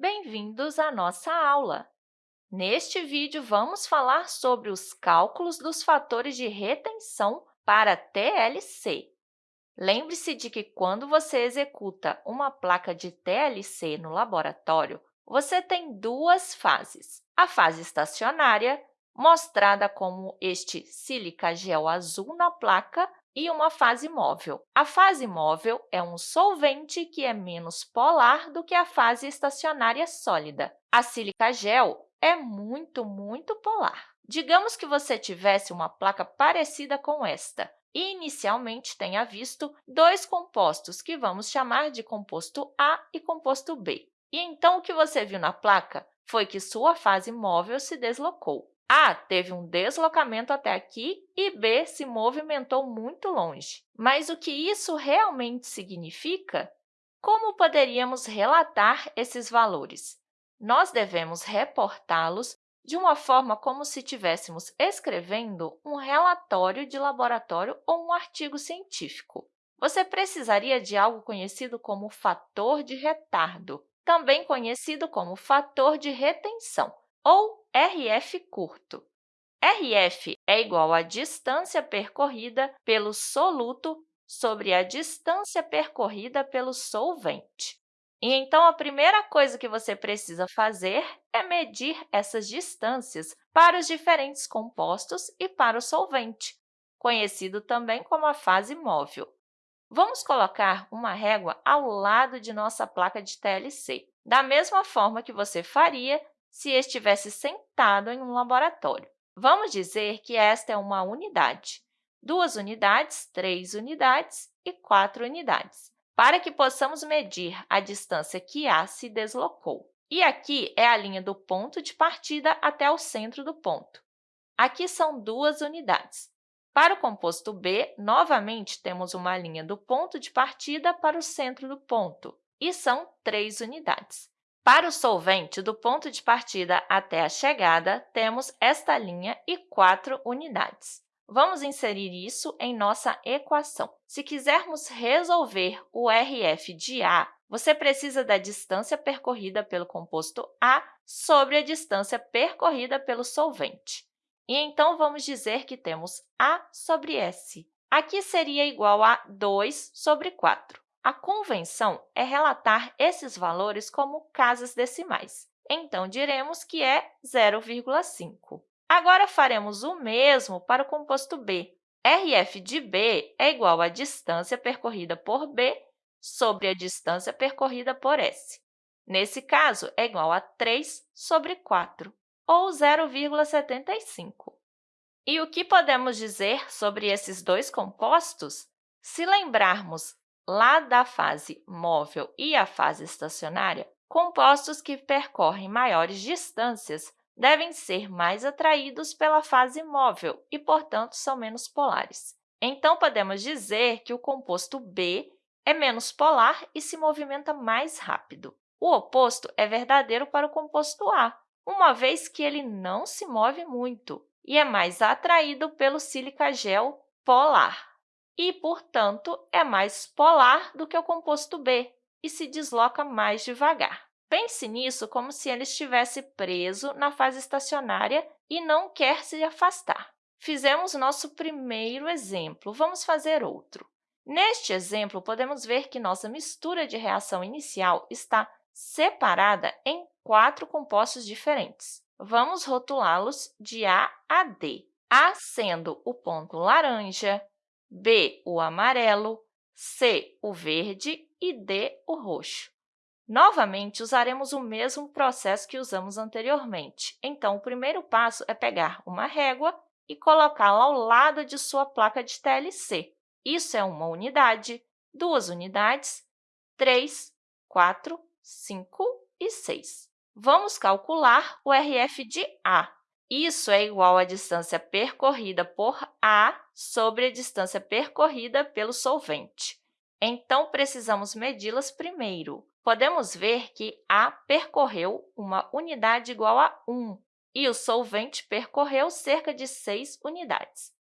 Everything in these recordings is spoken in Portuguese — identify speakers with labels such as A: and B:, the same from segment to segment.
A: Bem-vindos à nossa aula! Neste vídeo, vamos falar sobre os cálculos dos fatores de retenção para TLC. Lembre-se de que, quando você executa uma placa de TLC no laboratório, você tem duas fases. A fase estacionária, mostrada como este sílica gel azul na placa, e uma fase móvel. A fase móvel é um solvente que é menos polar do que a fase estacionária sólida. A sílica gel é muito, muito polar. Digamos que você tivesse uma placa parecida com esta e, inicialmente, tenha visto dois compostos que vamos chamar de composto A e composto B. E então, o que você viu na placa foi que sua fase móvel se deslocou. A teve um deslocamento até aqui e B se movimentou muito longe. Mas o que isso realmente significa? Como poderíamos relatar esses valores? Nós devemos reportá-los de uma forma como se estivéssemos escrevendo um relatório de laboratório ou um artigo científico. Você precisaria de algo conhecido como fator de retardo, também conhecido como fator de retenção, ou RF curto. RF é igual à distância percorrida pelo soluto sobre a distância percorrida pelo solvente. E, então, a primeira coisa que você precisa fazer é medir essas distâncias para os diferentes compostos e para o solvente, conhecido também como a fase móvel. Vamos colocar uma régua ao lado de nossa placa de TLC, da mesma forma que você faria se estivesse sentado em um laboratório. Vamos dizer que esta é uma unidade, duas unidades, três unidades e quatro unidades, para que possamos medir a distância que A se deslocou. E aqui é a linha do ponto de partida até o centro do ponto. Aqui são duas unidades. Para o composto B, novamente, temos uma linha do ponto de partida para o centro do ponto, e são três unidades. Para o solvente, do ponto de partida até a chegada, temos esta linha e quatro unidades. Vamos inserir isso em nossa equação. Se quisermos resolver o RF de A, você precisa da distância percorrida pelo composto A sobre a distância percorrida pelo solvente. E então, vamos dizer que temos A sobre S. Aqui seria igual a 2 sobre 4. A convenção é relatar esses valores como casas decimais. Então, diremos que é 0,5. Agora, faremos o mesmo para o composto B. RF de B é igual à distância percorrida por B sobre a distância percorrida por S. Nesse caso, é igual a 3 sobre 4, ou 0,75. E o que podemos dizer sobre esses dois compostos? Se lembrarmos lá da fase móvel e a fase estacionária, compostos que percorrem maiores distâncias devem ser mais atraídos pela fase móvel e, portanto, são menos polares. Então, podemos dizer que o composto B é menos polar e se movimenta mais rápido. O oposto é verdadeiro para o composto A, uma vez que ele não se move muito e é mais atraído pelo sílica gel polar e, portanto, é mais polar do que o composto B e se desloca mais devagar. Pense nisso como se ele estivesse preso na fase estacionária e não quer se afastar. Fizemos nosso primeiro exemplo, vamos fazer outro. Neste exemplo, podemos ver que nossa mistura de reação inicial está separada em quatro compostos diferentes. Vamos rotulá-los de A a D, A sendo o ponto laranja, B, o amarelo, C, o verde e D, o roxo. Novamente, usaremos o mesmo processo que usamos anteriormente. Então, o primeiro passo é pegar uma régua e colocá-la ao lado de sua placa de TLC. Isso é uma unidade, duas unidades, três, quatro, cinco e seis. Vamos calcular o RF de A. Isso é igual à distância percorrida por A sobre a distância percorrida pelo solvente. Então, precisamos medi-las primeiro. Podemos ver que A percorreu uma unidade igual a 1 e o solvente percorreu cerca de 6 unidades.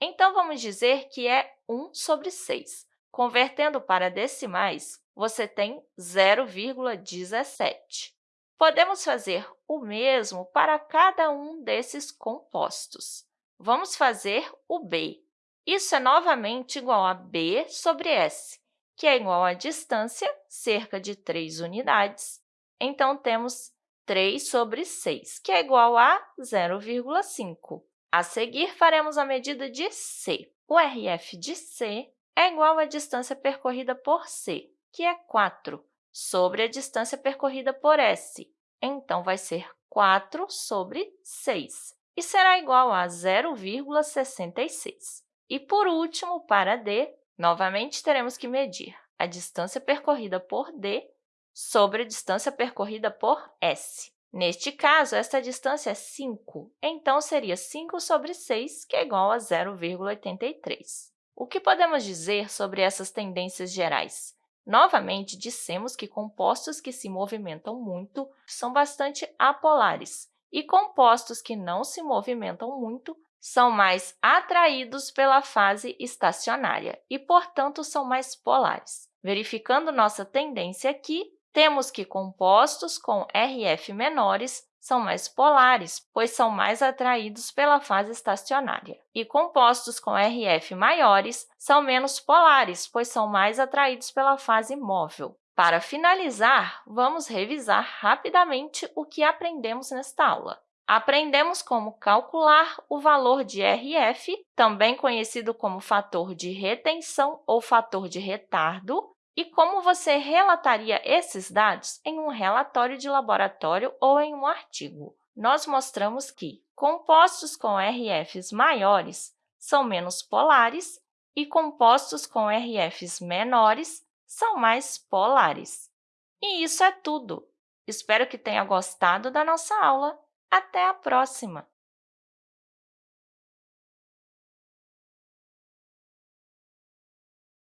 A: Então, vamos dizer que é 1 sobre 6. Convertendo para decimais, você tem 0,17. Podemos fazer o mesmo para cada um desses compostos. Vamos fazer o B. Isso é novamente igual a B sobre S, que é igual à distância, cerca de 3 unidades. Então, temos 3 sobre 6, que é igual a 0,5. A seguir, faremos a medida de C. O RF de C é igual à distância percorrida por C, que é 4, sobre a distância percorrida por S. Então, vai ser 4 sobre 6, e será igual a 0,66. E, por último, para D, novamente teremos que medir a distância percorrida por D sobre a distância percorrida por S. Neste caso, esta distância é 5, então seria 5 sobre 6, que é igual a 0,83. O que podemos dizer sobre essas tendências gerais? Novamente, dissemos que compostos que se movimentam muito são bastante apolares, e compostos que não se movimentam muito são mais atraídos pela fase estacionária e, portanto, são mais polares. Verificando nossa tendência aqui, temos que compostos com RF menores são mais polares, pois são mais atraídos pela fase estacionária. E compostos com RF maiores são menos polares, pois são mais atraídos pela fase móvel. Para finalizar, vamos revisar rapidamente o que aprendemos nesta aula. Aprendemos como calcular o valor de RF, também conhecido como fator de retenção ou fator de retardo, e como você relataria esses dados em um relatório de laboratório ou em um artigo. Nós mostramos que compostos com RFs maiores são menos polares e compostos com RFs menores são mais polares. E isso é tudo! Espero que tenha gostado da nossa aula. Até a próxima!